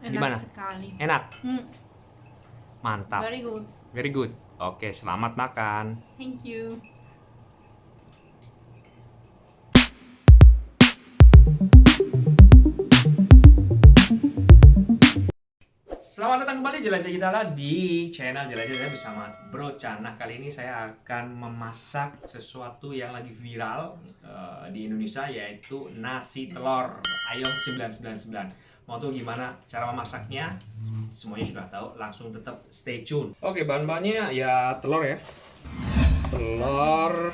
Enak Gimana? sekali. Enak, Hmm, mantap, very good. very good. Oke, selamat makan. Thank you. Selamat datang kembali Jelajah Gitala di channel Jelajah saya bersama Bro Chan. Nah kali ini saya akan memasak sesuatu yang lagi viral eh, di Indonesia yaitu nasi telur ayam 999. Mau tahu gimana cara memasaknya? Semuanya sudah tahu, langsung tetap stay tune. Oke, bahan-bahannya ya telur ya. Telur.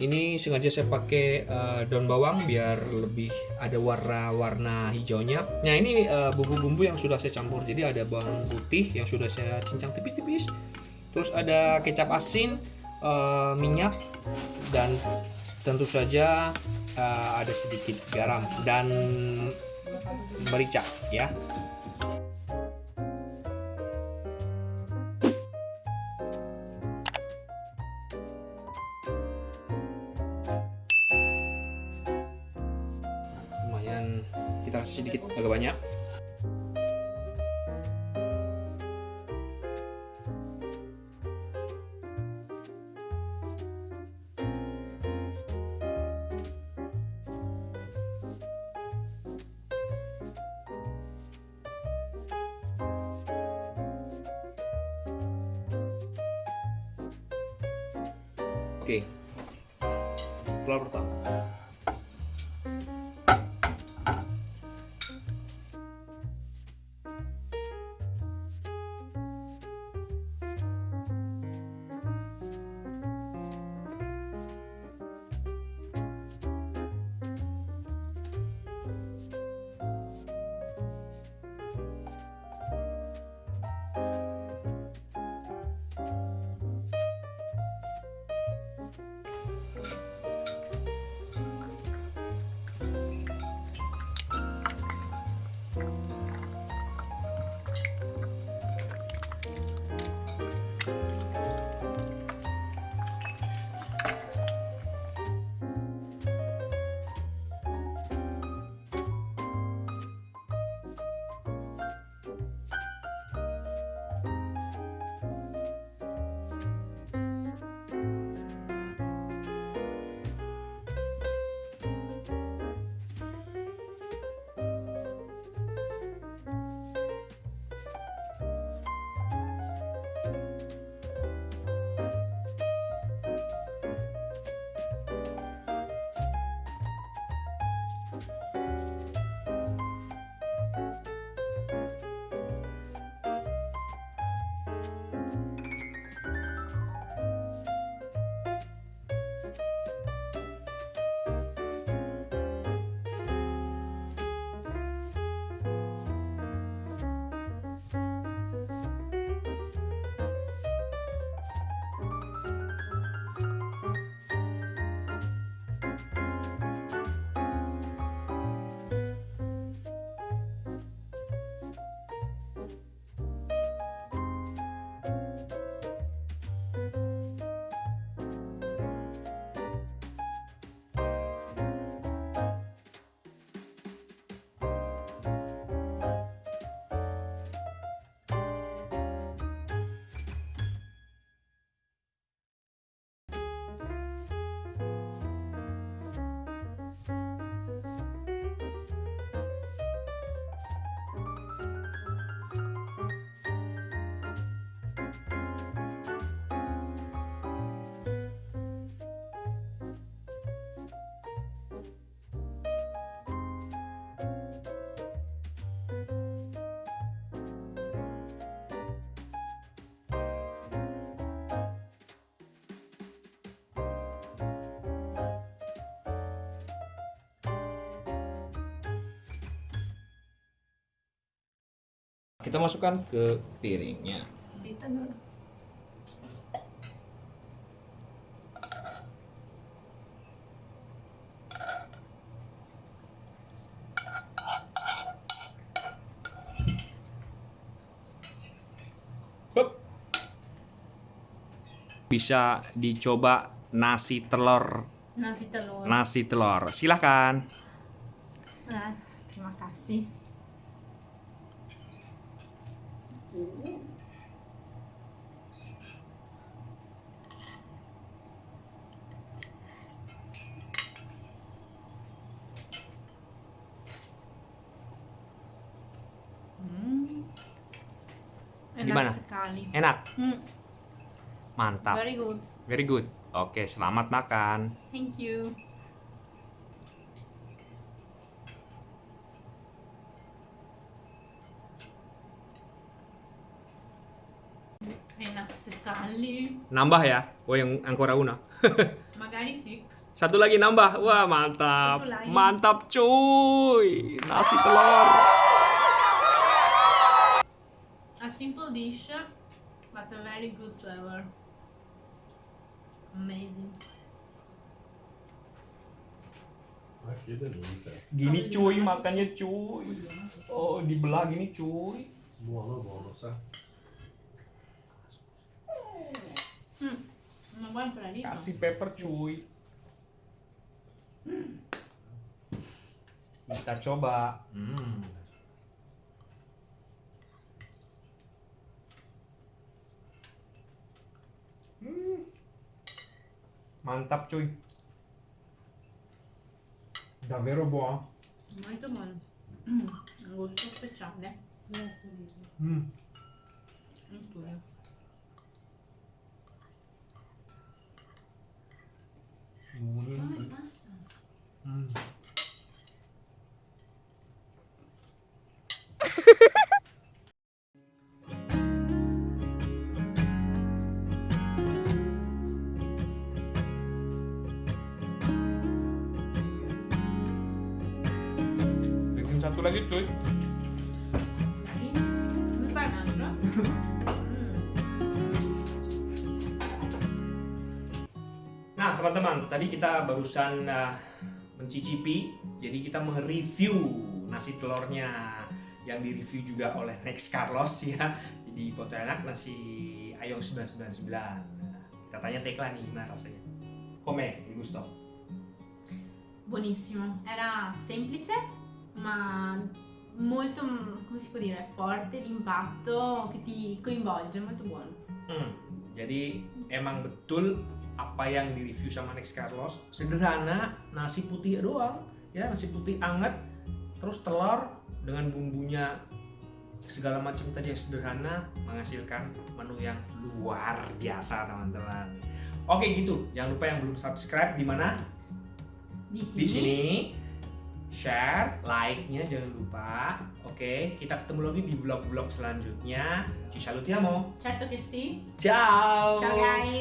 Ini sengaja saya pakai eh, daun bawang biar lebih ada warna-warna hijaunya. Nah ini eh, bumbu-bumbu yang sudah saya campur. Jadi ada bawang putih yang sudah saya cincang tipis-tipis. Terus ada kecap asin, eh, minyak, dan tentu saja eh, ada sedikit garam dan merica ya. lumayan kita kasih sedikit agak banyak oke. Telur pertama kita masukkan ke piringnya. Bisa dicoba nasi telur. Nasi telur. nasi telur. Silahkan. Nah, Terima kasih. Hmm. Enak Gimana? sekali. Enak, Hmm, mantap, very good. very good. Oke, selamat makan. Thank you. Enak sekali. Nambah ya, oh yang ancora una. Magari sih. Satu lagi nambah, wah mantap, Satu lagi. mantap cuy, nasi telur. A simple dish, but a very good flavor. Amazing. Delícia. Gini cuy, makannya cuy. Oh, dibelah gini cuy. Sa. Mm. Una buona planita. Kasih pepper cuy. Kita coba. Hmm. Hmm. Mantap cuy. Davvero buono. Molto buono. Mm. Gusto speciale. Hmm. Satu lagi cuy. Dai. Mi fai un altro? Mm. Nah, teman-teman, tadi kita barusan uh, mencicipi, jadi kita mereview nasi telurnya yang direview juga oleh Next Carlos ya. Jadi foto enak nasi ayong 999. Nah, kita tanya Tekla nih gimana rasanya. Come, gusto? Buonissimo. Era semplice, ma molto, come si può dire, forte d'impatto che ti coinvolge, molto buono. Hmm, jadi emang betul apa yang direview sama Next Carlos? Sederhana nasi putih doang ya nasi putih anget terus telur dengan bumbunya segala macam tadi yang sederhana menghasilkan menu yang luar biasa teman-teman. Oke gitu. Jangan lupa yang belum subscribe di mana? Di sini. di sini share like-nya jangan lupa oke kita ketemu lagi di vlog-vlog selanjutnya ci salutiamo Certo che sì. ciao Ciao guys.